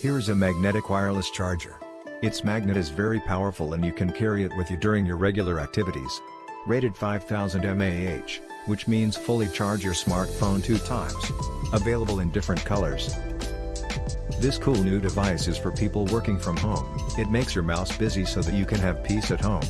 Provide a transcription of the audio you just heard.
Here's a magnetic wireless charger. Its magnet is very powerful and you can carry it with you during your regular activities. Rated 5000 mAh, which means fully charge your smartphone two times. Available in different colors. This cool new device is for people working from home, it makes your mouse busy so that you can have peace at home.